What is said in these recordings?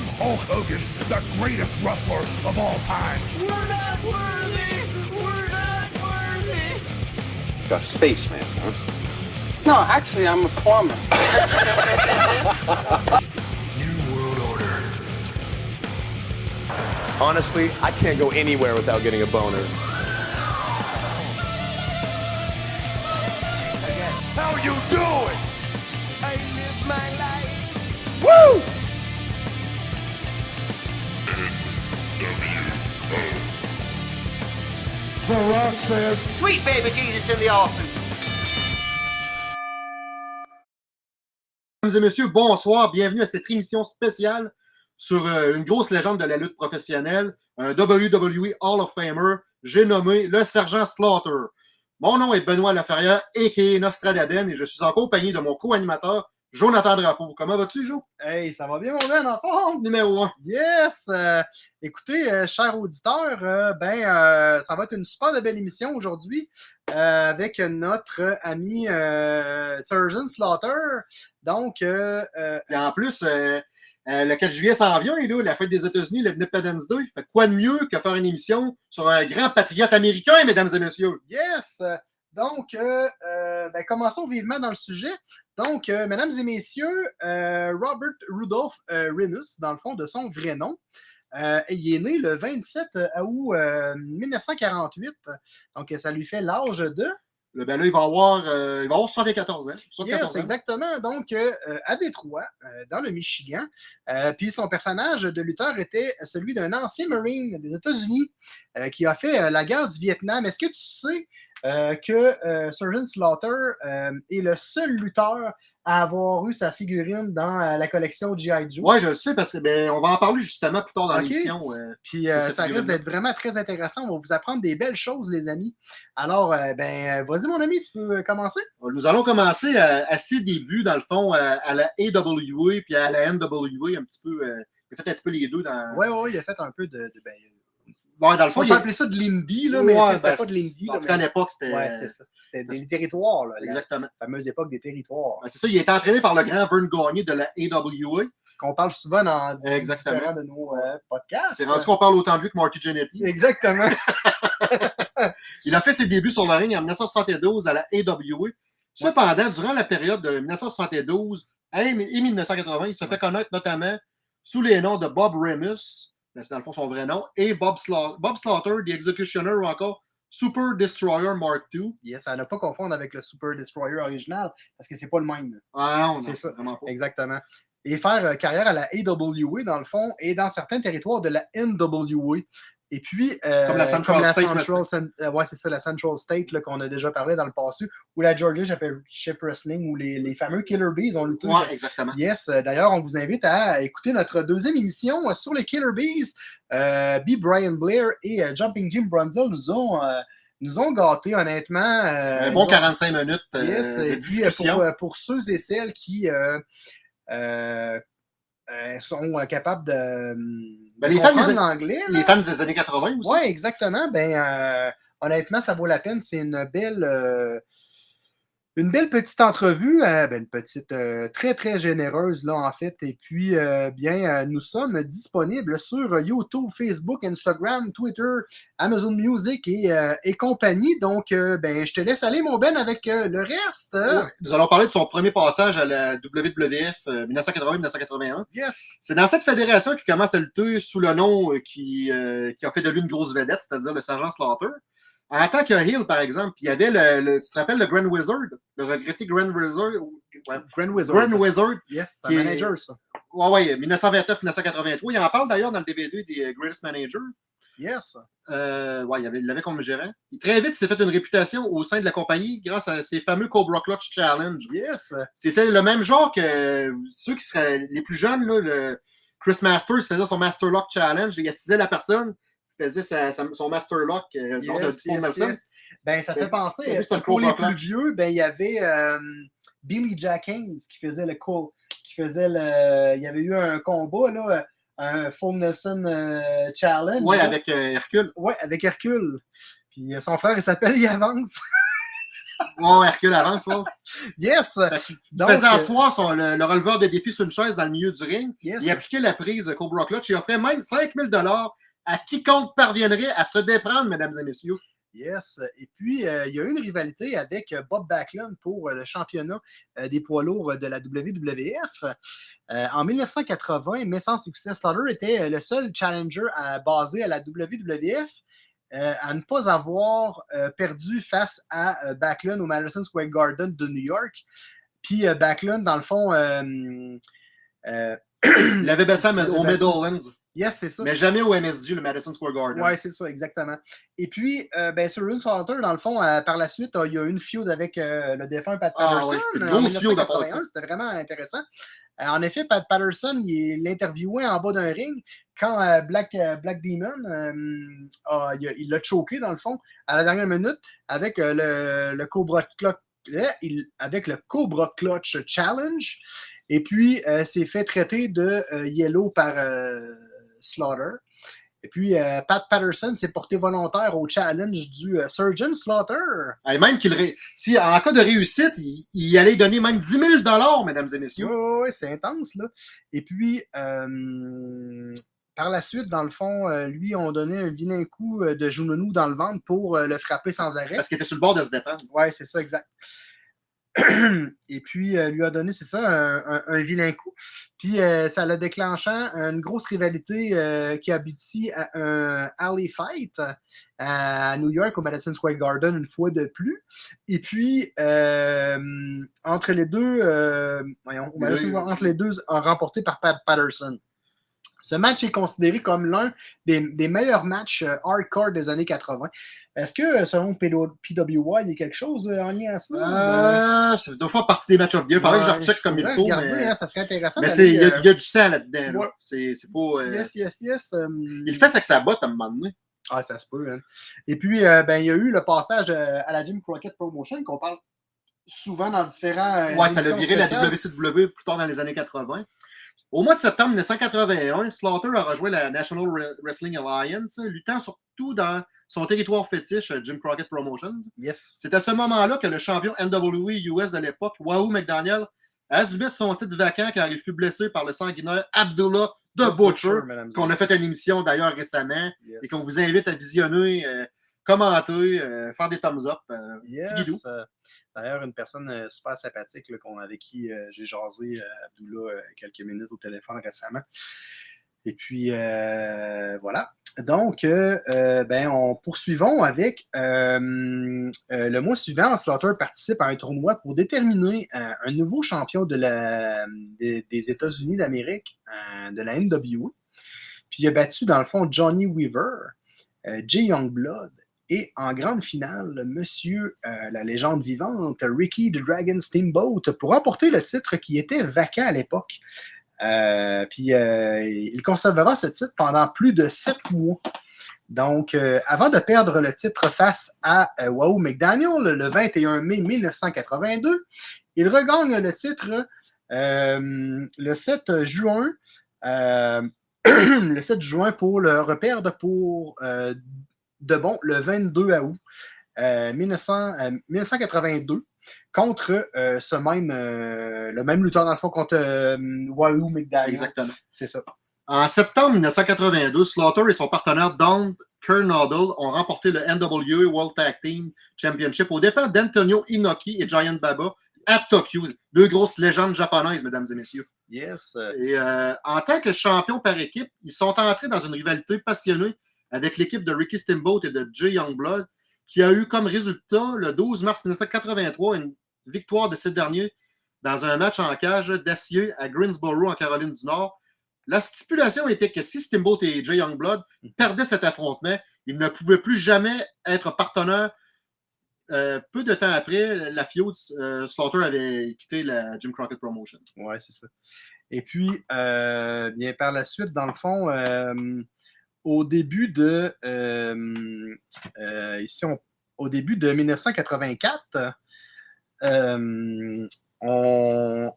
I'm Hulk Hogan, the greatest wrestler of all time. We're not worthy! We're not worthy! A spaceman, huh? No, actually, I'm a plumber. New World Order. Honestly, I can't go anywhere without getting a boner. Sweet baby Jesus in the office. Mesdames et messieurs, bonsoir. Bienvenue à cette émission spéciale sur euh, une grosse légende de la lutte professionnelle, un WWE Hall of Famer. J'ai nommé le Sergent Slaughter. Mon nom est Benoît Laferrière, a.k.a. Nostradaden, et je suis en compagnie de mon co-animateur, Jonathan Drapeau. Comment vas-tu, Jo? Hey, ça va bien, mon Ben, en forme? Numéro 1. Yes! Euh, écoutez, euh, chers auditeurs, euh, ben, ça va être une super de belle émission aujourd'hui avec notre ami Surgeon Slaughter. Donc, Et en plus, le 4 juillet s'en vient, là, la fête des États-Unis, l'Independence Day. Fait quoi de mieux que faire une émission sur un grand patriote américain, mesdames et messieurs? yes! Donc, euh, euh, ben, commençons vivement dans le sujet. Donc, euh, mesdames et messieurs, Robert Rudolph Remus, dans le fond, de son vrai nom, euh, il est né le 27 août euh, 1948. Donc, ça lui fait l'âge de? Le ben là, il va avoir, euh, il va avoir 74 ans. 74 Yes, ans. exactement. Donc, à Détroit, dans le Michigan. Puis son personnage de lutteur était celui d'un ancien Marine des États-Unis qui a fait la guerre du Vietnam. Est-ce que tu sais euh, que euh, Surgeon Slaughter euh, est le seul lutteur à avoir eu sa figurine dans euh, la collection G.I. Joe? Ouais, je le sais parce que ben, on va en parler justement plus tard dans l'émission. Puis ça risque d'être vraiment très intéressant. On va vous apprendre des belles choses, les amis. Alors, ben, vas-y, mon ami, tu peux commencer? Nous allons commencer à, à ses débuts, dans le fond, à, à la AWA puis à la NWA, un petit peu. il a fait un petit peu les deux dans. Ouais, ouais, il a fait un peu de. de ben, Ouais, dans le fond, on il peut a- appeler ça de l'indie, là, mais Ouais, c'était ben, pas de l'indie. En tout cas, à l'époque, c'était. Ouais, c'était ça. C'était des territoires, là, la Exactement. fameuse époque des territoires. Ben, c'est ça, il a été entraîné par le grand Vern Gagné de la AWA. Qu'on parle souvent dans Exactement. de nos euh, podcasts. C'est rendu qu'on parle autant de lui que Marty Jannetty. Exactement. Il a fait ses débuts sur le ring en 1972 à la AWA. Cependant, durant la période de 1972 et 1980, il se fait connaître notamment sous les noms de Bob Remus, c'est dans le fond son vrai nom, et Bob, Sla- Bob Slaughter, The Executioner ou encore Super Destroyer Mark II. yes, à ne pas confondre avec le Super Destroyer original, parce que c'est pas le même. Ah non, C'est ça. vraiment pas. Exactement. Et faire euh, carrière à la AWA, dans le fond, et dans certains territoires de la NWA. Et puis. euh, Comme la Central State Central, Cen- euh, ouais, c'est ça, la Central State qu'on a déjà parlé dans le passé, ou la Georgia Championship Wrestling, ou les, les fameux Killer Bees ont lutté. Ouais, exactement. Yes, euh, d'ailleurs, on vous invite à écouter notre deuxième émission sur les Killer Bees. Euh, B. Brian Blair et euh, Jumping Jim Brunzel nous ont, nous ont gâtés, honnêtement. euh, Un bon ils ont- 45 minutes euh, Yes, de et puis pour, pour ceux et celles qui euh, euh, sont euh, capables de, Ben, de les fans comprendre des- l'anglais. Les fans des années 80 aussi. Oui, exactement. Ben, euh, honnêtement, ça vaut la peine. C'est une belle, une belle petite entrevue, euh, ben, une petite, euh, très, très généreuse, là, en fait. Et puis, euh, bien, nous sommes disponibles sur YouTube, Facebook, Instagram, Twitter, Amazon Music et, et compagnie. Donc, ben, je te laisse aller, mon Ben, avec le reste. Nous allons parler de son premier passage à la WWF euh, 1980-1981. Yes. C'est dans cette fédération qu'il commence à lutter sous le nom qui, qui a fait de lui une grosse vedette, c'est-à-dire le sergent Slaughter. En tant que heel, par exemple, il y avait le, le- tu te rappelles le Grand Wizard, le regretté Grand Wizard, ou- ouais, Grand Wizard. Grand Wizard, Yes, c'est un manager, ça. ouais, ouais, 1929-1983. Il en parle d'ailleurs dans le DVD des euh, Greatest Managers. Yes. Euh, ouais, il avait- il l'avait comme gérant. Il, très vite, il s'est fait une réputation au sein de la compagnie grâce à ses fameux Cobra Clutch Challenge. Yes. C'était le même genre que ceux qui seraient les plus jeunes, là, le Chris Masters faisait son Master Lock Challenge. Il assisait la personne, faisait sa- sa- son Master Lock euh, lors de Yes, yes, Nelson. yes. Ben, ça fait penser, euh, pour les plus vieux, ben, il y avait euh, Billy Jack Haynes qui faisait le cool, qui faisait le. Il y avait eu un combat, là, un Full Nelson euh, Challenge. Là. avec euh, Hercule. Ouais, avec Hercule. Puis euh, son frère, il s'appelle Yavance. Oh, Hercule avance, ouais. Yes! Il Donc, faisait euh, asseoir son, le, le releveur de défi sur une chaise dans le milieu du ring. yes. Il appliquait la prise Cobra Clutch. Il offrait même 5000 dollars à quiconque parviendrait à se déprendre, mesdames et messieurs. Yes. Et puis, euh, il y a eu une rivalité avec euh, Bob Backlund pour euh, le championnat des poids lourds de la WWF. En 1980, mais sans succès, Slaughter était le seul challenger à- basé à la WWF à ne pas avoir perdu face à Backlund au Madison Square Garden de New York. Puis Backlund, dans le fond, euh, euh, Il avait battu au. Meadowlands, yes, c'est ça. mais jamais au MSG, le Madison Square Garden. Oui, c'est ça, exactement. Et puis, euh, ben, Surgeon Slaughter, dans le fond, euh, par la suite, euh, il y a eu une feud avec euh, le défunt Pat Ah, Patterson. ouais, une grosse en feud à part de 1981. C'était vraiment intéressant. En effet, Pat Patterson, il l'interviewait en bas d'un ring quand Black, Black Demon, a- il l'a choqué, dans le fond, à la dernière minute avec le, le Cobra il- avec le Cobra Clutch Challenge. Et puis, euh, s'est fait traiter de euh, Yellow par euh, Slaughter. Et puis, euh, Pat Patterson s'est porté volontaire au challenge du euh, Surgeon Slaughter. Et même qu'il ré- si en cas de réussite, il, il allait donner même 10 000 dollars, mesdames et messieurs. Oui, c'est intense, là. Et puis, euh, par la suite, dans le fond, lui, on donnait un vilain coup de genou dans le ventre pour le frapper sans arrêt. Parce qu'il était sur le bord de se déprendre. Ouais, c'est ça, exact. Et puis, euh, lui a donné, c'est ça, un, un- un vilain coup. Puis, euh, ça l'a déclenchant une grosse rivalité euh, qui aboutit à un alley fight euh, à New York, au Madison Square Garden, une fois de plus. Et puis, entre les deux, voyons, Madison entre les deux, remporté par Pat Patterson. Ce match est considéré comme l'un des, des meilleurs matchs euh, hardcore des années 80. Est-ce que, euh, selon PW- PWI, il y a quelque chose euh, en lien à ça? Euh, ça doit faire partie des matchs of. Il faudrait que je recheck comme il faut. regarder, Mais, hein, ça serait intéressant. mais il y, a- euh, il y a du sang là-dedans. ouais. C'est c'est pas. euh, Yes, yes, yes. Il fait avec sa botte à un moment donné. Ah, ça se peut. hein. Et puis, ben, il y a eu le passage à la Jim Crockett Promotion qu'on parle souvent dans différents. Ouais, ça l'a viré la. WCW plus tard dans les années 80. Au mois de septembre 1981, Slaughter a rejoint la National Re- Wrestling Alliance, luttant surtout dans son territoire fétiche, Jim Crockett Promotions. Yes. C'est à ce moment-là que le champion NWE US de l'époque, Wahoo McDaniel, a dû mettre son titre vacant car il fut blessé par le sanguinaire Abdullah The Butcher, qu'on a fait une émission d'ailleurs récemment Yes. et qu'on vous invite à visionner, euh, commenter, euh, faire des thumbs up. euh, Yes. euh, D'ailleurs, une personne euh, super sympathique avec qui j'ai jasé, Abdullah, quelques minutes au téléphone récemment. Et puis, voilà. Donc, ben, on poursuivons avec le mois suivant, Slaughter participe à un tournoi pour déterminer un nouveau champion de la, des, États-Unis d'Amérique, de la NWA. Puis il a battu, dans le fond, Johnny Weaver, Jay Youngblood et en grande finale, monsieur, euh, la légende vivante, Ricky the Dragon Steamboat, pour remporter le titre qui était vacant à l'époque. Euh, puis euh, il conservera ce titre pendant plus de sept mois. Donc, avant de perdre le titre face à Wahoo McDaniel le 21 mai 1982, il regagne le titre le 7 juin. le 7 juin pour le reperdre pour euh, de bon le 22 août euh, 1900, euh, 1982 contre euh, ce même euh, le même lutteur dans le fond contre euh, Wahoo McDaniel. Exactement. C'est ça. En septembre 1982, Slaughter et son partenaire Don Kernodle ont remporté le NWA World Tag Team Championship aux dépens d'Antonio Inoki et Giant Baba à Tokyo. Deux grosses légendes japonaises, mesdames et messieurs. Yes. Et euh, en tant que champions par équipe, ils sont entrés dans une rivalité passionnée avec l'équipe de Ricky Steamboat et de Jay Youngblood, qui a eu comme résultat le 12 mars 1983 une victoire de ces derniers dans un match en cage d'acier à Greensboro, en Caroline du Nord. La stipulation était que si Steamboat et Jay Youngblood perdaient cet affrontement, ils ne pouvaient plus jamais être partenaires. Euh, peu de temps après, la feud, euh, Slaughter avait quitté la Jim Crockett Promotion. Ouais, c'est ça. Et puis, euh, bien par la suite, dans le fond, euh, au début de euh, euh, ici, on- au début de 1984, euh, on-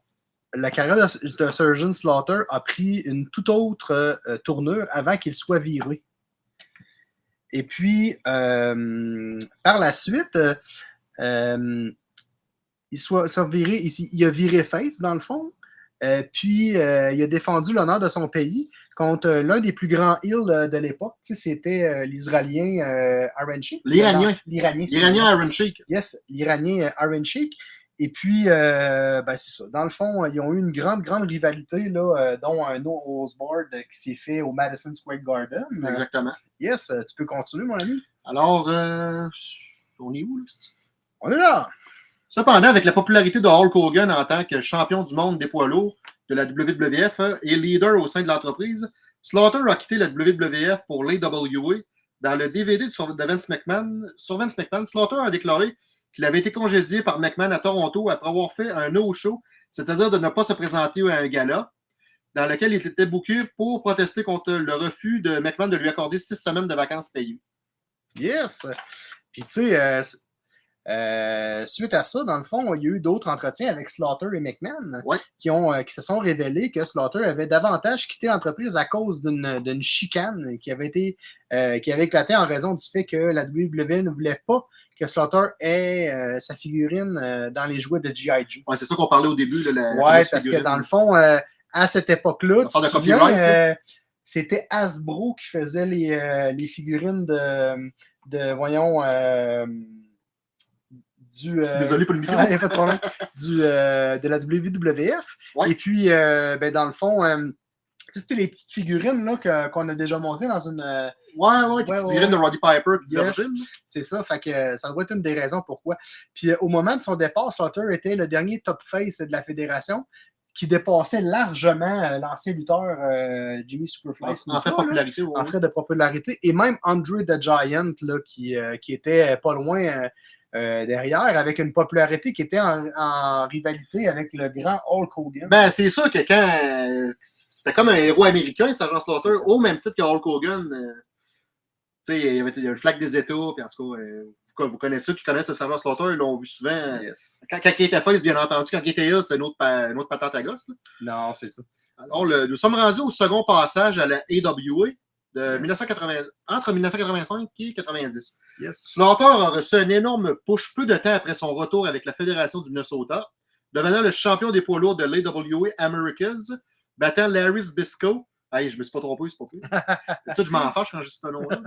la carrière de, Surgeon Slaughter a pris une toute autre tournure avant qu'il soit viré. Et puis, par la suite, il, soit, viré, il, a viré face, dans le fond. Euh, puis, euh, il a défendu l'honneur de son pays contre euh, l'un des plus grands heels de, de l'époque. C'était euh, l'Israélien euh, Aaron Sheik. L'Iranien. L'Iranien. L'Iranien Iron Sheik. Yes, l'Iranien euh, Aaron Sheik. Et puis, euh, ben, c'est ça. Dans le fond, ils ont eu une grande, grande rivalité, là, euh, dont un no barred qui s'est fait au Madison Square Garden. Euh, Exactement. yes, euh, tu peux continuer, mon ami. Alors, euh, on est où, là? On est là. Cependant, avec la popularité de Hulk Hogan en tant que champion du monde des poids lourds de la WWF euh, et leader au sein de l'entreprise, Slaughter a quitté la WWF pour l'AWA. Dans le DVD de Vince McMahon, sur Vince McMahon, Slaughter a déclaré qu'il avait été congédié par McMahon à Toronto après avoir fait un no-show, c'est-à-dire de ne pas se présenter à un gala, dans lequel il était booké pour protester contre le refus de McMahon de lui accorder six semaines de vacances payées. Yes. Puis, tu sais, euh, euh, suite à ça, dans le fond, il y a eu d'autres entretiens avec Slaughter et McMahon Ouais. qui, ont, euh, qui se sont révélés que Slaughter avait davantage quitté l'entreprise à cause d'une d'une chicane qui avait été euh, qui avait éclaté en raison du fait que la WWE ne voulait pas que Slaughter ait euh, sa figurine euh, dans les jouets de G.I. Joe. Ouais, c'est ça qu'on parlait au début de la. fameuse parce que dans le fond, euh, à cette époque-là, c'était Hasbro qui faisait les, euh, les figurines de, de voyons, euh, du... euh, Désolé pour le micro. Pas de problème. Du, euh, de la WWF. Ouais. Et puis, euh, ben, dans le fond, c'était les petites figurines qu'on a déjà montrées dans une... Ouais, ouais, des Ouais, petites figurines de. Roddy Piper Yes. C'est ça, fait que ça doit être une des raisons pourquoi. Puis au moment de son départ, Slaughter était le dernier top face de la fédération qui dépassait largement l'ancien lutteur euh, Jimmy Superfly. En, en fait, là, popularité. en fait de popularité. Et même Andre the Giant, là, qui, euh, qui était pas loin euh, euh, derrière, avec une popularité qui était en, en rivalité avec le grand Hulk Hogan. Ben, c'est sûr que quand. euh, C'était comme un héros américain, Sergeant Slaughter, au même titre que Hulk Hogan. euh, tu sais, il y avait le flag des États, puis en tout cas, euh, vous, vous connaissez ceux qui connaissent le Sergeant Slaughter, ils l'ont vu souvent. Yes. Quand, quand il était face, bien entendu, quand il était heel, c'est une autre, pa- une autre patente à gosse. là. Non, c'est ça. Alors, le- nous sommes rendus au second passage à la AWA de Yes. 1980, entre 1985 et 90. Yes. Slaughter a reçu un énorme push peu de temps après son retour avec la Fédération du Minnesota, devenant le champion des poids lourds de l'AWA Americas, battant Larry Zbysko. Hey, je me suis pas trompé, c'est pas plus. ça, je m'en fâche quand je dis ce nom-là.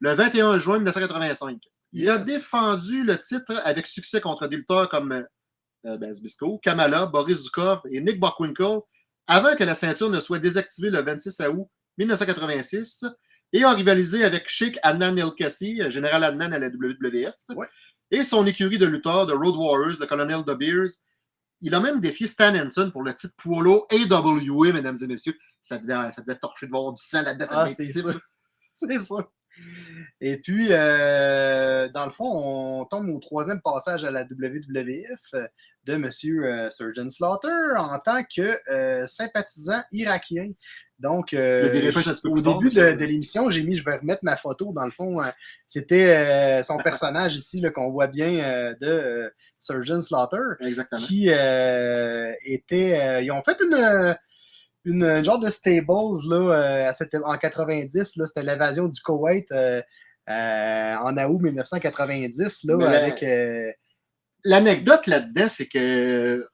Le 21 juin 1985. Il a défendu le titre avec succès contre des lutteurs comme euh, ben, Zbysko, Kamala, Boris Zukov et Nick Bockwinkel, avant que la ceinture ne soit désactivée le 26 août 1986 et a rivalisé avec Sheikh Adnan El Kassi, général Adnan à la WWF, Ouais. et son écurie de lutteurs, de Road Warriors, le colonel De Beers. Il a même défié Stan Henson pour le titre Polo AWA, mesdames et messieurs. Ça devait, ça devait torcher de voir du sang là-dedans. Ah, c'est ça. C'est ça. Et puis, euh, dans le fond, on tombe au troisième passage à la WWF de M. euh, Surgeon Slaughter en tant que euh, sympathisant irakien. Donc, euh, au début de, l'émission, j'ai mis, je vais remettre ma photo, dans le fond, euh, c'était euh, son personnage ici qu'on voit bien de Surgeon Slaughter Exactement. qui était. ils ont fait une, une, une genre de stables là, à cette- en 90. là, C'était l'évasion du Koweït en août 1990 là, avec. L'anecdote là-dedans, c'est que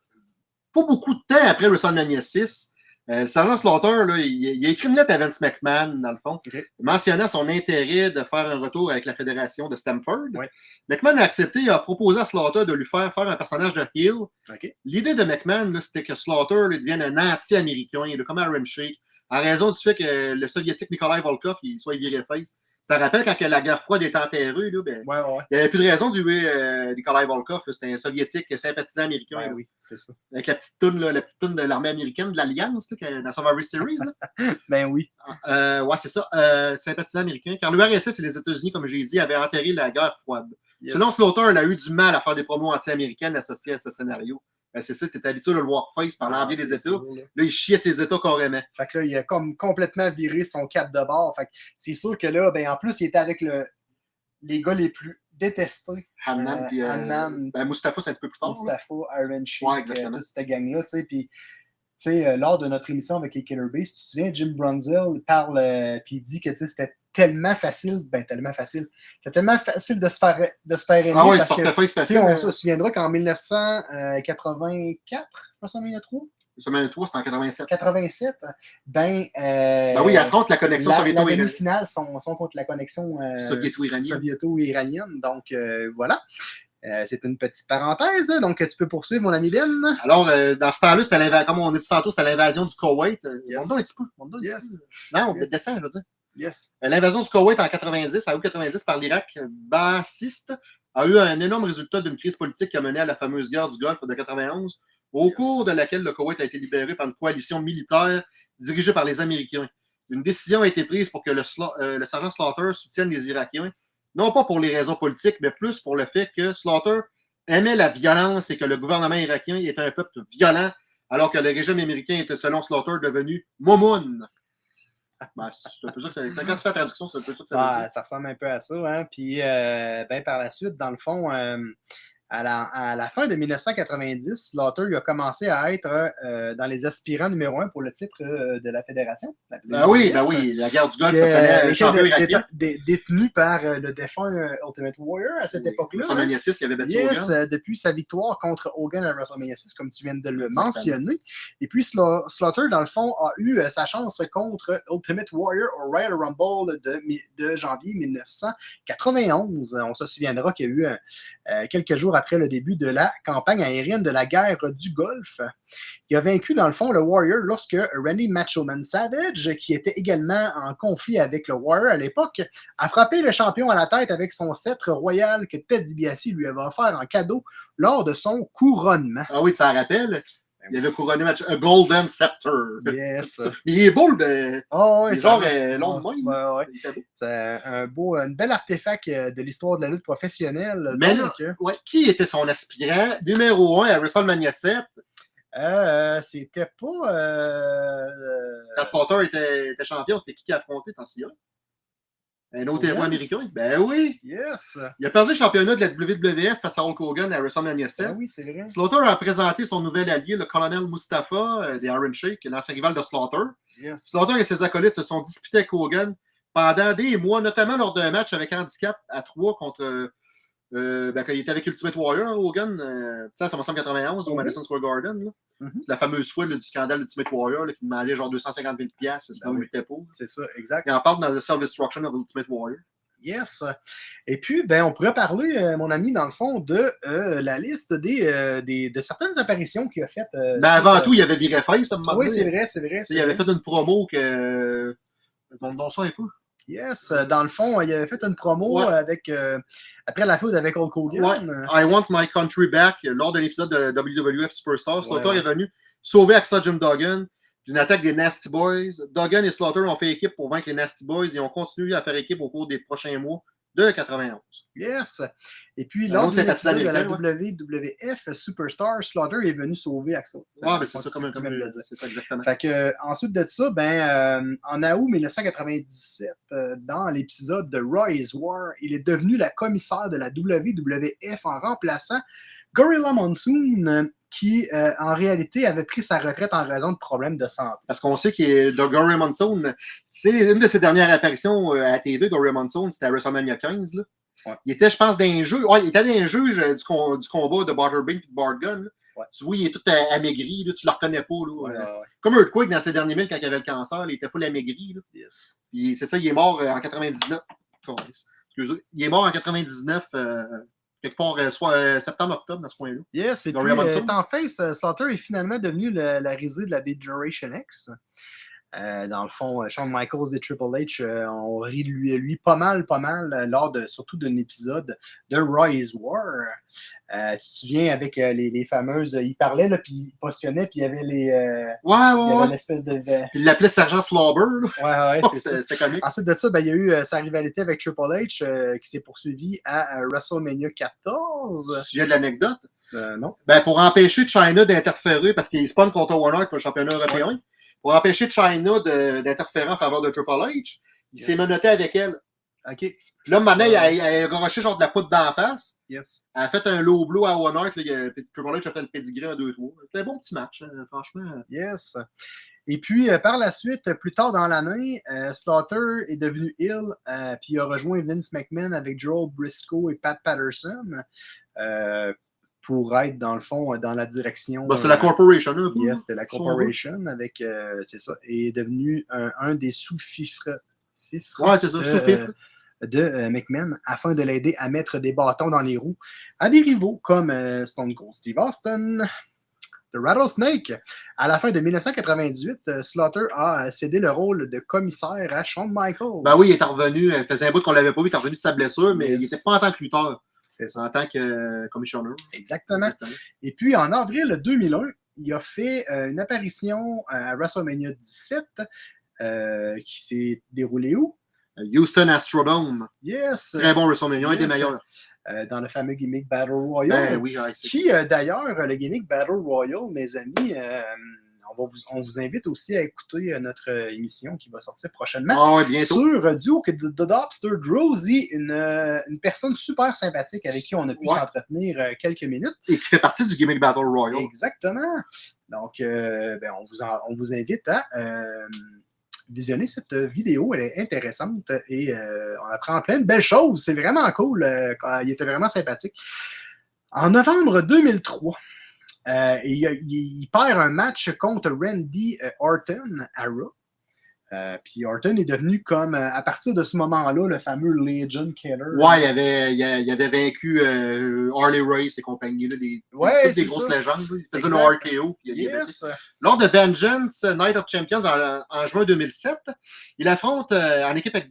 pas beaucoup de temps après WrestleMania 6, euh, Sergeant Slaughter, là, il, il a écrit une lettre à Vince McMahon, dans le fond, mentionnant son intérêt de faire un retour avec la fédération de Stamford. Ouais. McMahon a accepté et a proposé à Slaughter de lui faire faire un personnage de heel. OK. L'idée de McMahon, c'était que Slaughter là, devienne un anti-américain, comme Aaron Sheik, en raison du fait que le soviétique Nikolai Volkov il soit viré face. Ça rappelle quand que la guerre froide est enterrée, là, ben, Ouais, ouais. il n'y avait plus de raison de tuer euh, Nikolai Volkov. C'était un soviétique sympathisant américain. Ouais, oui, c'est ça. Avec la petite toune, là, la petite toune de l'armée américaine, de l'Alliance, dans Survivor Series. là. Ben oui. Euh, ouais, c'est ça. Euh, sympathisant américain. Car l'URSS et les États-Unis, comme j'ai dit, avaient enterré la guerre froide. Yes. Selon Slaughter, il a eu du mal à faire des promos anti-américaines associées à ce scénario. Ben, c'est ça, tu habitué de le voir face par Ah, l'envie des c'est États. là. Il chiait ses États carrément. Fait que là, il a comme complètement viré son cap de bord. Fait que c'est sûr que là, ben en plus, il était avec le, les gars les plus détestés. Hannan, Euh, puis euh, ben, Mustafa, c'est un petit peu plus tard. Mustafa, Iron Sheik, Ouais, exactement. euh, toute cette gang-là, tu sais, puis tu sais, euh, lors de notre émission avec les Killer Bees, tu te souviens, Jim Brunzel parle, euh, puis il dit que tu sais, c'était tellement facile, ben tellement facile, c'était tellement facile de se faire, de se faire aimer. Ah tu parce que, facile. on hein. se souviendra qu'en 1984, WrestleMania 3, Semaine 3, c'était en 87. 87, ben, euh, Ben oui, il affronte la connexion la, la soviéto-iranienne. demi-finale sont, sont contre la connexion euh, Soviéto-iranienne. soviéto-iranienne. Donc, euh, voilà. Euh, c'est une petite parenthèse. Donc, tu peux poursuivre, mon ami Ben. Alors, euh, dans ce temps-là, c'était comme on a dit tantôt, c'était l'invasion du Koweït. Euh, Yes. monte donc un petit peu. monte donc un petit peu. Non, Yes. descend, je veux dire. Yes. L'invasion du Koweït en 90, à août 90 par l'Irak bassiste, a eu un énorme résultat d'une crise politique qui a mené à la fameuse guerre du Golfe de 91, au Yes. cours de laquelle le Koweït a été libéré par une coalition militaire dirigée par les Américains. Une décision a été prise pour que le, euh, le sergent Slaughter soutienne les Irakiens, non pas pour les raisons politiques, mais plus pour le fait que Slaughter aimait la violence et que le gouvernement irakien était un peuple violent, alors que le régime américain était, selon Slaughter, devenu Momoun. Ben, c'est un peu ça que ça Quand tu fais la traduction, c'est un peu ça que ça veut dire. Ah, ça ressemble un peu à ça. Hein? Puis, euh, ben, par la suite, dans le fond, euh, à, la, à la fin de 1990, Slaughter il a commencé à être euh, dans les aspirants numéro un pour le titre euh, de la fédération. la Ben oui, ben oui, la guerre du Golfe, ça euh, champion irakien. dé- dé- détenu par euh, le défunt Ultimate Warrior à cette époque-là. WrestleMania 6, il avait battu Yes, Hogan. depuis sa victoire contre Hogan à WrestleMania 6, comme tu viens de le mentionner. Et puis Sla- Slaughter, dans le fond, a eu sa chance contre Ultimate Warrior au Royal Rumble de, de janvier 1991. On se souviendra qu'il y a eu quelques jours après le début de la campagne aérienne de la guerre du Golfe. Il a vaincu, dans le fond, le Warrior lorsque Randy Machoman Savage, qui était également en conflit avec le Warrior à l'époque, a frappé le champion à la tête avec son sceptre royal que Ted DiBiase lui avait offert en cadeau lors de son couronnement. Ah oui, tu t'en rappelles? Il avait couronné match, un Golden Scepter. Yes. Mais il est beau, le. Oh, est genre euh, long de même. Ouais, ouais. C'est un beau, un bel artefact euh, de l'histoire de la lutte professionnelle. Mais Donc, euh, Ouais, qui était son aspirant? Numéro 1 à WrestleMania 7 euh, c'était pas. euh, quand Slaughter était, était champion? C'était qui qui a affronté, t'en souviens? Un autre héros américain? Ben oui! yes. Il a perdu le championnat de la WWF face à Hulk Hogan à WrestleMania 7. Ah oui, c'est vrai. Slaughter a présenté son nouvel allié, le colonel Mustafa euh, des Iron Sheik, l'ancien rival de Slaughter. Yes. Slaughter et ses acolytes se sont disputés avec Hogan pendant des mois, notamment lors d'un match avec handicap à 3 contre. Euh, ben, quand il était avec Ultimate Warrior, Hogan, euh, tu sais, à 1991 au Mhm. Madison Square Garden. là. Mhm. C'est la fameuse fois là, du scandale Ultimate Warrior là, qui demandait genre 250 000 piastres, sinon Ben il pas. C'est ça, exact. Il en parle dans The Self-Destruction of Ultimate Warrior. Yes. Et puis, ben, on pourrait parler, euh, mon ami, dans le fond, de euh, la liste des, euh, des- de certaines apparitions qu'il a faites. Mais avant suite, tout, il y avait viré face, ça me. Oui, c'est vrai, c'est vrai. Il avait fait une promo que. Donne donc ça un peu. Yes. euh, Dans le fond, il avait fait une promo Ouais. avec. euh, après la foule avec Hulk Hogan. I Want My Country Back, lors de l'épisode de WWF Superstar, Slaughter ouais. est venu sauver Axel Jim Duggan d'une attaque des Nasty Boys. Duggan et Slaughter ont fait équipe pour vaincre les Nasty Boys et ont continué à faire équipe au cours des prochains mois de 91. Yes. Et puis, lors de la WWF Superstar, Slaughter est venu sauver Axel. Ouais, ben c'est ça, comme, tu comme, le dire. c'est ça exactement. Fait que, euh, ensuite de ça, ben, euh, en août 1997, euh, dans l'épisode de Roy's War, il est devenu la commissaire de la WWF en remplaçant Gorilla Monsoon, euh, qui euh, en réalité avait pris sa retraite en raison de problèmes de santé. Parce qu'on sait que Gory Monsoon, c'est une de ses dernières apparitions euh, à TV, Gory Monsoon, c'était à WrestleMania 15. Là. Ouais. Il était, je pense, d'un jeu. Ouais, il était d'un juge euh, du, com- du combat de Butterbean et de Bart. Ouais. Tu vois, il est tout amaigri, là, tu le reconnais pas. Là, Ouais, euh, ouais, ouais. Comme Earthquake dans ses derniers milles quand il avait le cancer, il était full amaigri. Là. Yes. Puis c'est ça, il est mort euh, en 99. Câlisse. Excusez. Il est mort en 99, euh, quelque part, euh, soit euh, septembre-octobre, dans ce coin-là. Yes, Gorilla Monsoon. euh, en face, Slaughter est finalement devenu le- la risée de la Generation X. Euh, dans le fond, euh, Shawn Michaels et Triple H euh, ont ri de lui, lui pas mal, pas mal, euh, lors de surtout d'un épisode de Roy's War. Euh, tu te souviens avec les, les fameuses. il parlait, puis il postillonnait, puis il y avait les. euh, Ouais, il y ouais, avait ouais. l'espèce de. Ouais, Il l'appelait Sergent Slobber. là. ouais, c'est. C'était comique. Ensuite de ça, ben, il y a eu sa rivalité avec Triple H qui s'est poursuivie à WrestleMania Tu te 14. souviens de l'anecdote? Non. Ben, pour empêcher China d'interférer, parce qu'il spawn contre Warner pour le championnat européen, pour empêcher China d'interférer en faveur de Triple H, il s'est menotté avec elle. OK. Là, maintenant, il a, il a garoché genre de la poudre d'en face. Yes. Elle a fait un low blow à là, il a- puis Triple H a fait le pedigree en 2-3. C'était un bon petit match, hein, franchement. Yes. Et puis, euh, par la suite, plus tard dans l'année, euh, Slaughter est devenu Hill, euh, puis il a rejoint Vince McMahon avec Joel Briscoe et Pat Patterson euh, pour être, dans le fond, dans la direction. Ben, c'est la euh, corporation, un peu. Yes, c'était la corporation avec, euh, c'est ça, et est devenu un, un des sous-fifres fifres Ouais, c'est ça, de, euh, de euh, McMahon afin de l'aider à mettre des bâtons dans les roues à des rivaux comme euh, Stone Cold Steve Austin, The Rattlesnake. À la fin de 1998, euh, Slaughter a cédé le rôle de commissaire à Shawn Michaels. Ben oui, il est revenu, il faisait un bout qu'on l'avait pas vu, il est revenu de sa blessure, mais Yes. il n'était pas en tant que lutteur, Ça. en tant que euh, commissioner. Exactement. Exactement. Et puis, en avril 2001, il a fait euh, une apparition à WrestleMania 17 euh, qui s'est déroulée où? Houston Astrodome. Yes! Très bon WrestleMania, un des Yes. meilleurs. euh, dans le fameux gimmick Battle Royale. Ben oui, ouais, Qui, euh, d'ailleurs, le gimmick Battle Royale, mes amis, euh, on, va vous, on vous invite aussi à écouter euh, notre euh, émission qui va sortir prochainement. Ah ouais, bientôt. Sur euh, Duo que The Dobster Drowsy, une, une personne super sympathique avec qui on a pu s'entretenir quelques minutes. Et qui fait partie du gimmick Battle Royale. Exactement. Donc, euh, ben, on, vous en- on vous invite à euh, visionner cette vidéo. Elle est intéressante et euh, on apprend plein de belles choses. C'est vraiment cool. euh, il était vraiment sympathique. En novembre 2003, euh, il, perd un match contre Randy euh, Orton à Raw. Euh, puis Orton est devenu comme, euh, à partir de ce moment-là, le fameux Legion Killer. Ouais, il avait, il avait vaincu euh, Harley Race et compagnie, là, des, Ouais, toutes des grosses ça. légendes. Il faisait le RKO. Puis il a vaincu. Yes. Lors de Vengeance Night of Champions en, en juin 2007, il affronte en équipe avec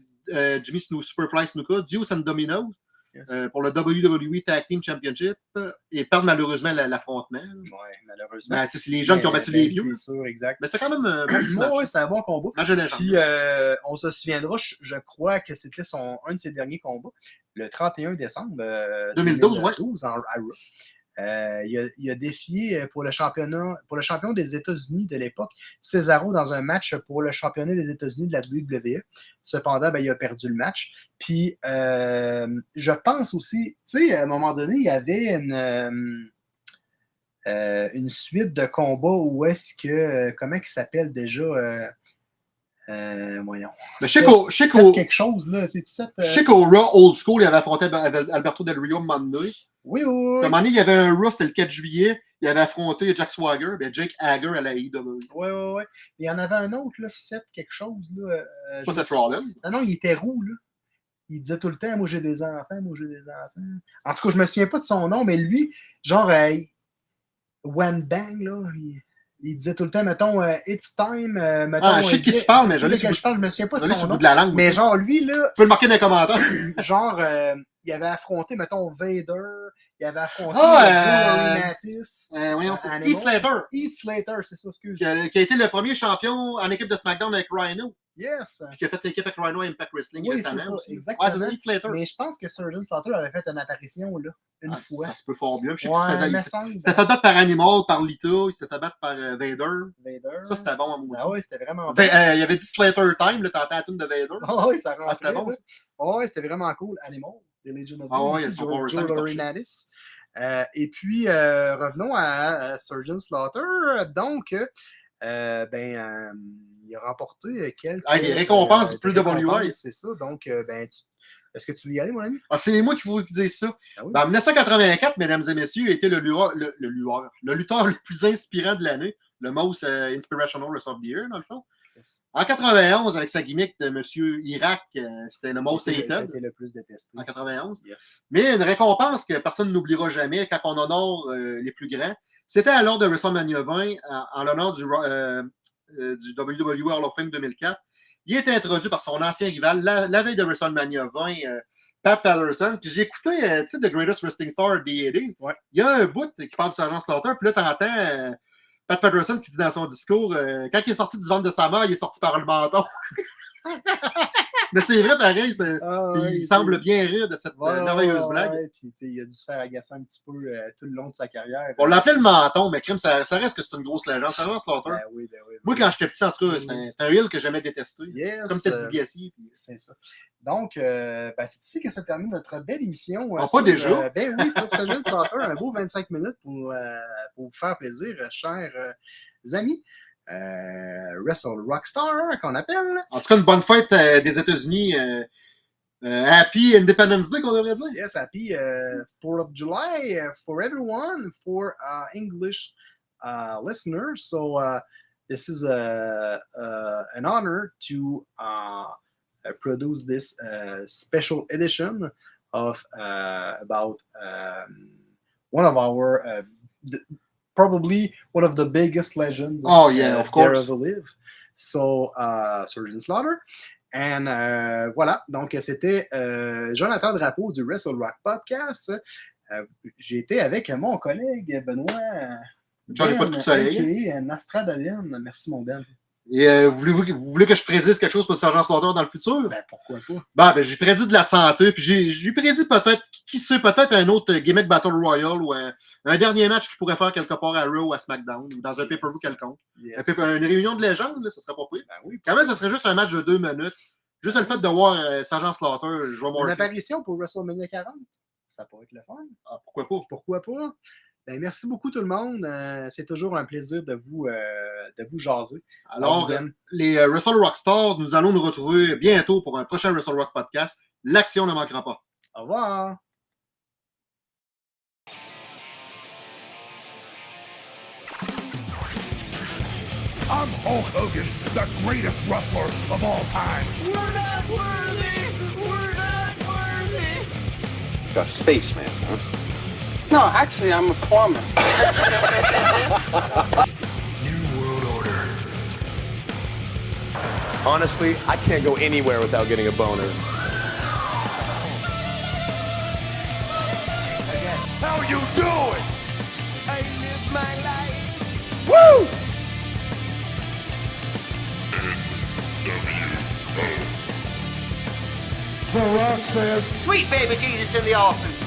Jimmy Snu- Superfly Snuka, Dios and Dominoes Yes. euh, pour le WWE Tag Team Championship euh, et perdent malheureusement la- l'affrontement. Ouais, malheureusement. Ben, c'est les jeunes qui ont battu Ben, les vieux. C'est sûr, exact. Mais c'était quand même un bon match. Ouais, ouais, c'était un bon combat. Puis, euh, on se souviendra, je, je crois que c'était son, un de ses derniers combats, le 31 décembre euh, 2012, ouais. 2012, en, à Raw. Euh, il, a, il a défié euh, pour le championnat, pour le champion des États-Unis de l'époque, Cesaro dans un match pour le championnat des États-Unis de la WWE. Cependant, ben, il a perdu le match. Puis, euh, je pense aussi, tu sais, à un moment donné, il y avait une, euh, une suite de combats où est-ce que, comment il s'appelle déjà euh, voyons. Mais je sais qu'au- quelque chose, là. C'est-tu sept, Je sais qu'au Raw Old School, il avait affronté Al- Alberto Del Rio Monday. Oui, oui, À un moment donné, il y avait un Raw, c'était le 4 juillet. Il avait affronté Jack Swagger, ben Jake Hager à la AEW. Oui, oui, oui. Il y en avait un autre, là, 7 quelque chose, là. euh, Pas je Seth Rollins. Non, non, il était roux, là. Il disait tout le temps, moi j'ai des enfants, moi j'ai des enfants. En tout cas, je me souviens pas de son nom, mais lui, genre, euh, One Bang, là, il, il disait tout le temps, mettons, euh, It's time, euh, mettons. Ah, je sais de qui tu parles, mais je sais l'ai lequel sur- je parle, je me souviens pas de son nom. bout de la langue. Mais genre, lui, là, Tu peux le marquer dans les commentaires. genre, euh, il avait affronté, mettons, Vader, il avait affronté Ah, euh, euh, Mattis, Euh. Heath Slater, Heath Slater, c'est ça, excuse. qui a, qui a été le premier champion en équipe de SmackDown avec Rhino, Yes. puis qui a fait l'équipe avec Rhino Impact Wrestling Oui, récemment ça, aussi. exactement. Ouais, Slater. Mais je pense que Surgeon Slaughter avait fait une apparition, là, une Ah, fois. Ça se peut fort bien. Je sais Ouais, Il il s'était fait battre par Animal, par Lita, il s'était fait battre par euh, Vader. Vader. Ça, c'était bon à mon Ah oui, c'était vraiment euh, Il y avait dit Slater Time, là, t'entends la tune de Vader. Ah oui, ça Ah, c'était rentrait. bon. Ah oui, c'était vraiment cool. Animal, The Legend of Ah ressemblés, Laurinaitis. Euh, et puis, revenons à, à Surgeon Slaughter. Donc, ben, il a remporté quelques. Ah, récompenses euh, du plus WI. récompenses, C'est ça. Donc, euh, ben, tu- est-ce que tu veux y aller, mon ami? Ah, c'est moi qui vous dis ça. Ah oui. Ben, en 1984, mesdames et messieurs, été le, lutteur- le, le le lutteur le plus inspirant de l'année, le most euh, inspirational wrestler of the year, dans le fond. Yes. En 91, avec sa gimmick de Monsieur Irak, euh, c'était le most hated C'était le plus détesté. en 91. Yes. Mais une récompense que personne n'oubliera jamais quand on honore euh, les plus grands, c'était à l'ordre de WrestleMania 20, en, en l'honneur du, euh, du WWE Hall of Fame 2004. Il était introduit par son ancien rival la, la veille de WrestleMania 20, euh, Pat Patterson. Puis j'ai écouté, euh, tu sais, The Greatest Wrestling Star des 80s. Ouais. Il y a un bout qui parle du Sergent Slaughter, puis là, t'entends euh, Pat Patterson qui dit dans son discours, euh, quand il est sorti du ventre de sa mère, il est sorti par le menton. Mais c'est vrai, pareil, c'est- Ah, ouais, il semble bien rire de cette euh, merveilleuse ouais, blague. ouais, puis, tu sais, il a dû se faire agacer un petit peu euh, tout le long de sa carrière. On l'appelait le menton, mais crime, ça, ça reste que c'est une grosse légende. Ça reste Slaughter. Ben oui, ben oui. ben Moi, quand j'étais petit, en tout cas, c'était un, c'était un heel que j'aimais détester. Yes, Comme Ted euh, DiBiase. puis- C'est ça. Donc, euh, ben, c'est ici que se termine notre belle émission. euh, Ah, pas sur, déjà? euh, ben oui, sur Surgeon Slaughter, un beau 25 minutes pour, euh, pour vous faire plaisir, euh, chers euh, amis. Euh, Wrestle Rockstar, qu'on appelle. En tout cas, une bonne fête euh, des États-Unis. euh, happy Independence Day, qu'on devrait dire. Yes, happy uh, 4th of July uh, for everyone, for English uh, listeners. So uh, this is a, uh, an honor to uh, produce this uh, special edition of about um, one of our probably one of the biggest legends. Oh, yeah, uh, of course. So uh, Surgeon Slaughter. And euh, voilà, donc c'était euh, Jonathan Drapeau du Wrestle Rock Podcast. Euh, J'ai été avec mon collègue Benoît. J'en ai pas de soleil. aka Nostradalien. Merci mon Ben. Et euh, voulez-vous, vous voulez que je prédise quelque chose pour le Sergent Slaughter dans le futur? Ben pourquoi pas? Bon, ben, j'ai prédit de la santé, puis j'ai prédit peut-être, qui sait, peut-être un autre gimmick Battle Royale ou un, un dernier match qu'il pourrait faire quelque part à Raw ou à SmackDown ou dans un pay-per-view quelconque. Yes. Un une réunion de légende, là, ça serait pas pire. Ben oui, Quand même, ça serait juste un match de deux minutes. Juste le fait de voir euh, Sergent Slaughter, je vois une mon apparition pour WrestleMania 40. Ça pourrait être le fun. Ah, pourquoi pas? Pourquoi pas? Ben, merci beaucoup tout le monde. Euh, C'est toujours un plaisir de vous, euh, de vous jaser. Alors, vous aime. les euh, Wrestle Rockstars, nous allons nous retrouver bientôt pour un prochain Wrestle Rock podcast. L'action ne manquera pas. Au revoir. I'm Hulk Hogan, the greatest wrestler of all time. We're not worthy! We're not worthy! A spaceman, huh? No, actually, I'm a plumber. New World Order. Honestly, I can't go anywhere without getting a boner. How you doing? I live my life! Woo! Sweet baby Jesus in the offing.